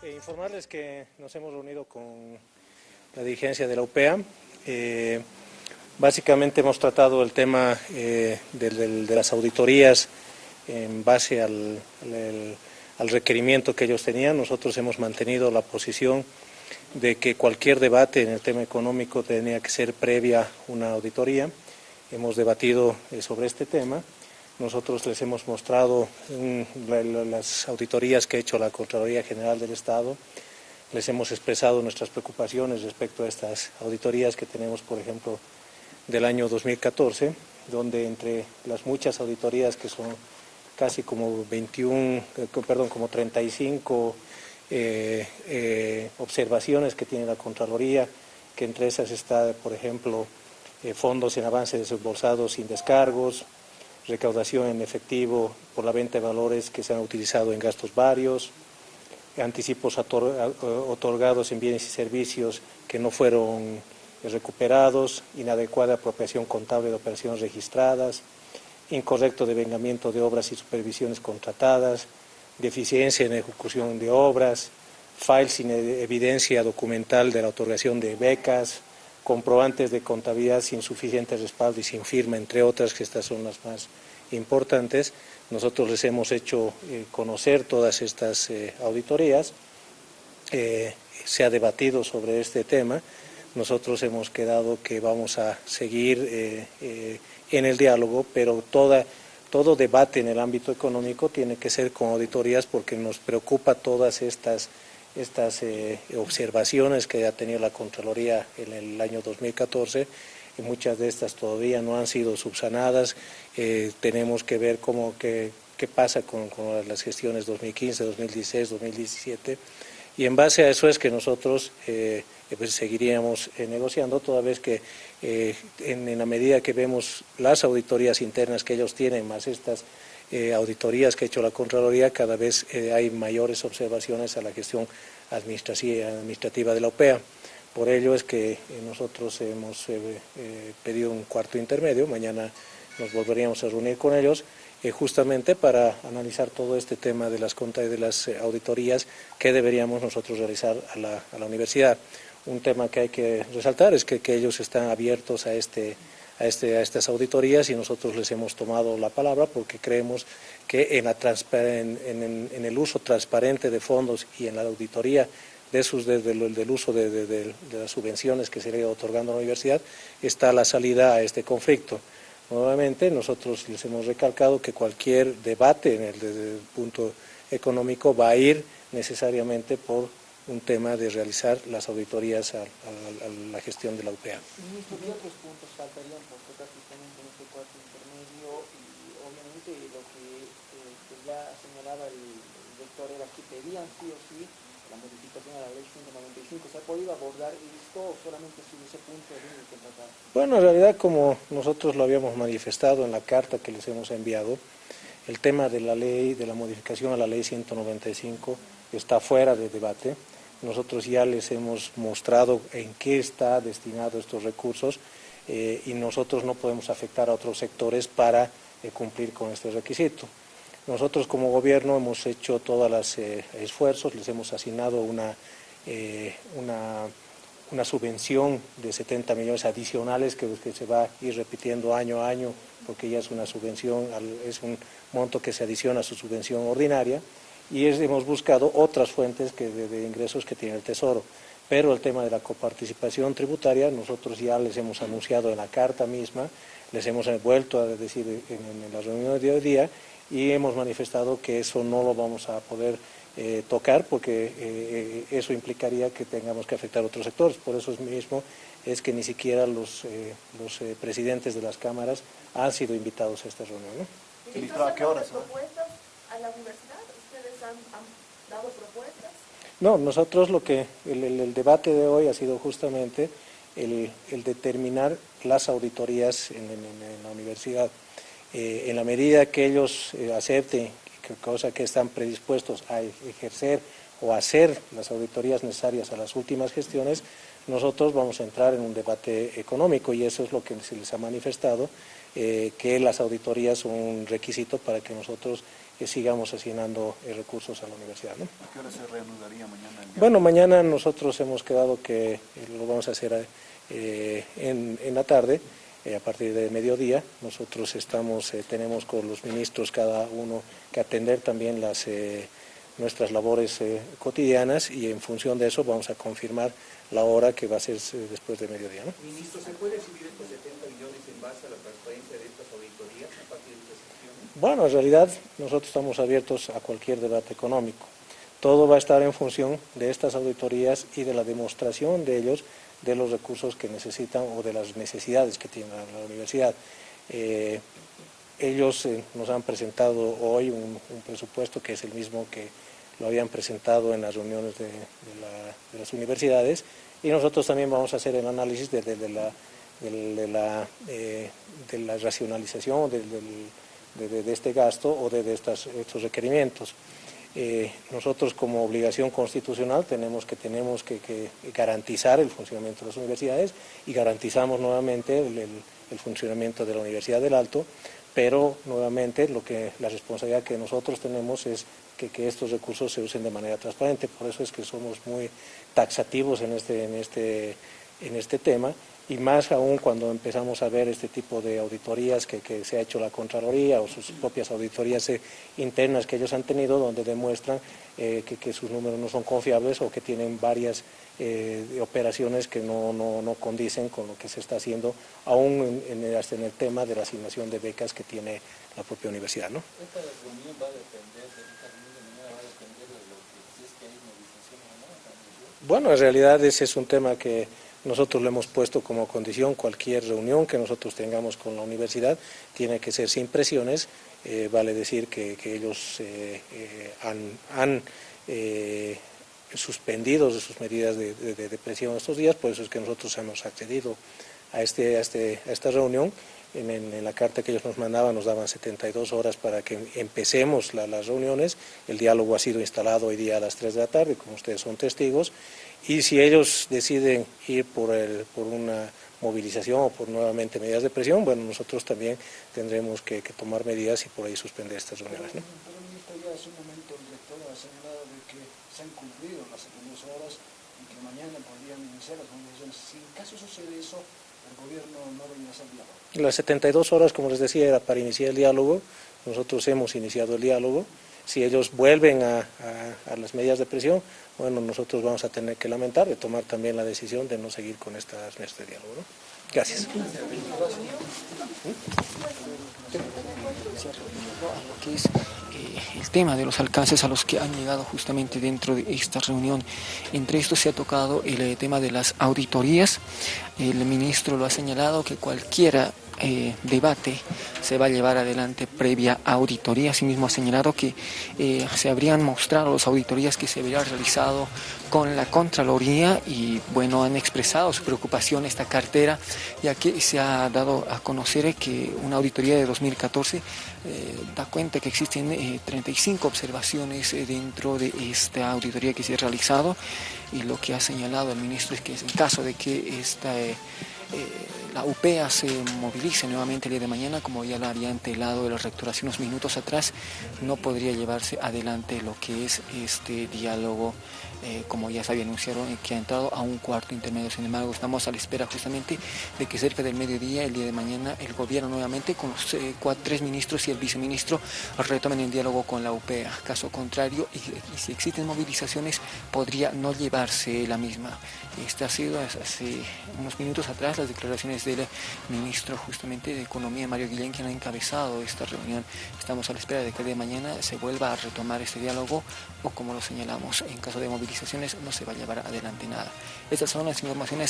Eh, informarles que nos hemos reunido con la dirigencia de la UPEA. Eh, básicamente hemos tratado el tema eh, de, las auditorías en base al, requerimiento que ellos tenían. Nosotros hemos mantenido la posición de que cualquier debate en el tema económico tenía que ser previa una auditoría. Hemos debatido sobre este tema. Nosotros les hemos mostrado las auditorías que ha hecho la Contraloría General del Estado, les hemos expresado nuestras preocupaciones respecto a estas auditorías que tenemos, por ejemplo, del año 2014, donde entre las muchas auditorías que son casi como 21, eh, perdón, como 35 eh, eh, observaciones que tiene la Contraloría, que entre esas está, por ejemplo, fondos en avance desembolsados sin descargos, recaudación en efectivo por la venta de valores que se han utilizado en gastos varios, anticipos otorgados en bienes y servicios que no fueron recuperados, inadecuada apropiación contable de operaciones registradas, incorrecto devengamiento de obras y supervisiones contratadas, deficiencia en ejecución de obras, files sin evidencia documental de la otorgación de becas, comprobantes de contabilidad sin suficiente respaldo y sin firma, entre otras, que estas son las más importantes. Nosotros les hemos hecho eh, conocer todas estas eh, auditorías, eh, se ha debatido sobre este tema, nosotros hemos quedado que vamos a seguir en el diálogo, pero toda, todo debate en el ámbito económico tiene que ser con auditorías porque nos preocupa todas estas estas eh, observaciones que ha tenido la Contraloría en el año 2014 y muchas de estas todavía no han sido subsanadas. Eh, tenemos que ver cómo, qué, pasa con, las gestiones 2015, 2016, 2017 y en base a eso es que nosotros eh, pues seguiríamos negociando toda vez que en, en, la medida que vemos las auditorías internas que ellos tienen más estas eh, auditorías que ha hecho la Contraloría, cada vez eh, hay mayores observaciones a la gestión administrativa de la OPEA. Por ello es que eh, nosotros hemos pedido un cuarto intermedio, mañana nos volveríamos a reunir con ellos, justamente para analizar todo este tema de las de las auditorías que deberíamos nosotros realizar a la, a la, universidad. Un tema que hay que resaltar es que, que ellos están abiertos a este a, este, a estas auditorías y nosotros les hemos tomado la palabra porque creemos que en, la el uso transparente de fondos y en la auditoría de sus, del uso de, las subvenciones que se le otorgando a la universidad está la salida a este conflicto. Nuevamente, nosotros les hemos recalcado que cualquier debate en desde el punto económico va a ir necesariamente por un tema de realizar las auditorías a, la gestión de la UPA. Ministro, ¿qué otros puntos faltarían por tocar justamente en este cuarto intermedio? Y obviamente lo que, eh, ya señalaba el, doctor era que pedían sí o sí la modificación a la ley 195. ¿Se ha podido abordar esto o solamente si ese punto de que tratar? Bueno, en realidad como nosotros lo habíamos manifestado en la carta que les hemos enviado, el tema de la ley, de la modificación a la ley 195 está fuera de debate. Nosotros ya les hemos mostrado en qué está destinado estos recursos eh, y nosotros no podemos afectar a otros sectores para eh, cumplir con este requisito. Nosotros como gobierno hemos hecho todos los eh, esfuerzos, les hemos asignado una, una, subvención de 70 millones adicionales que, que, se va a ir repitiendo año a año porque ya es una subvención, es un monto que se adiciona a su subvención ordinaria y hemos buscado otras fuentes que de, ingresos que tiene el Tesoro. Pero el tema de la coparticipación tributaria, nosotros ya les hemos anunciado en la carta misma, les hemos vuelto a decir en, la reunión de hoy día y hemos manifestado que eso no lo vamos a poder eh, tocar porque eh, eh, eso implicaría que tengamos que afectar a otros sectores. Por eso mismo es que ni siquiera los, los presidentes de las cámaras han sido invitados a esta reunión. ¿no? ¿A qué horas? Universidad? han, dado propuestas? No, nosotros lo que, el, debate de hoy ha sido justamente el, determinar las auditorías en, la universidad. Eh, en la medida que ellos eh, acepten, cosa que están predispuestos a ejercer o hacer las auditorías necesarias a las últimas gestiones, nosotros vamos a entrar en un debate económico y eso es lo que se les ha manifestado, eh, que las auditorías son un requisito para que nosotros que sigamos asignando recursos a la universidad. ¿no? ¿A qué hora se reanudaría mañana? Bueno, mañana nosotros hemos quedado que lo vamos a hacer en, en la tarde, eh, a partir de mediodía. Nosotros estamos, eh, tenemos con los ministros cada uno que atender también las, eh, nuestras labores cotidianas y en función de eso vamos a confirmar la hora que va a ser después de mediodía. ¿no? Ministro, ¿se puede recibir estos 70 millones en base a la transparencia de estas auditorías a partir de estas gestiones? Bueno, en realidad nosotros estamos abiertos a cualquier debate económico. Todo va a estar en función de estas auditorías y de la demostración de ellos de los recursos que necesitan o de las necesidades que tiene la, universidad. Eh, ellos eh, nos han presentado hoy un, presupuesto que es el mismo que lo habían presentado en las reuniones de, las universidades y nosotros también vamos a hacer el análisis de, la, eh, de, la, de, este gasto o de, estos requerimientos. Eh, nosotros como obligación constitucional tenemos que, tenemos que, garantizar el funcionamiento de las universidades y garantizamos nuevamente el, funcionamiento de la Universidad del Alto, pero nuevamente lo que, la responsabilidad que nosotros tenemos es que, estos recursos se usen de manera transparente, por eso es que somos muy taxativos en este, en este, en este tema y más aún cuando empezamos a ver este tipo de auditorías que, se ha hecho la Contraloría o sus propias auditorías eh, internas que ellos han tenido donde demuestran eh, que, sus números no son confiables o que tienen varias eh, operaciones que no, condicen con lo que se está haciendo aún en, el, hasta en el tema de la asignación de becas que tiene la propia universidad. ¿no? ¿Esta reunión va a depender, esta reunión de mañana va a depender de lo que si es que hay movilización o no? Bueno, en realidad ese es un tema que nosotros le hemos puesto como condición cualquier reunión que nosotros tengamos con la universidad tiene que ser sin presiones, eh, vale decir que, ellos eh, eh, han, suspendido sus medidas de, presión estos días, por eso es que nosotros hemos accedido a, este, este, esta reunión. En, la carta que ellos nos mandaban nos daban 72 horas para que empecemos las reuniones, el diálogo ha sido instalado hoy día a las 3 de la tarde, como ustedes son testigos, y si ellos deciden ir por, el, por una movilización o por nuevamente medidas de presión, bueno, nosotros también tendremos que, tomar medidas y por ahí suspender estas reuniones. ¿no? Pero, ministro, ya hace un momento el director ha señalado de que se han cumplido las 72 horas y que mañana podrían iniciar las movilizaciones. Si en caso sucede eso, el gobierno no va a iniciar el diálogo. Las 72 horas, como les decía, era para iniciar el diálogo. Nosotros hemos iniciado el diálogo. Si ellos vuelven a, a las medidas de presión, bueno, nosotros vamos a tener que lamentar de tomar también la decisión de no seguir con estas mesas de diálogo. Gracias. eh, el tema de los alcances a los que han llegado justamente dentro de esta reunión. Entre estos se ha tocado el eh, tema de las auditorías. El ministro lo ha señalado que cualquiera eh, debate se va a llevar adelante previa auditoría. Asimismo ha señalado que eh, se habrían mostrado las auditorías que se habrían realizado con la Contraloría y bueno, han expresado su preocupación esta cartera, ya que se ha dado a conocer que una auditoría de 2014 eh, da cuenta que existen 35 observaciones dentro de esta auditoría que se ha realizado y lo que ha señalado el ministro es que en caso de que esta eh, la UPEA se movilice nuevamente el día de mañana, como ya lo había antelado el rector hace unos minutos atrás, no podría llevarse adelante lo que es este diálogo, eh, como ya se había anunciado, eh, que ha entrado a un cuarto intermedio. Sin embargo, estamos a la espera justamente de que cerca del mediodía, el día de mañana, el gobierno nuevamente, con los cuatro, tres ministros y el viceministro, retomen el diálogo con la UPEA. Caso contrario, y, y si existen movilizaciones, podría no llevarse la misma. Este ha sido hace unos minutos atrás las declaraciones del ministro justamente de Economía, Mario Guillén, quien ha encabezado esta reunión. Estamos a la espera de que de mañana se vuelva a retomar este diálogo o como lo señalamos, en caso de movilizaciones no se va a llevar adelante nada. Estas son las informaciones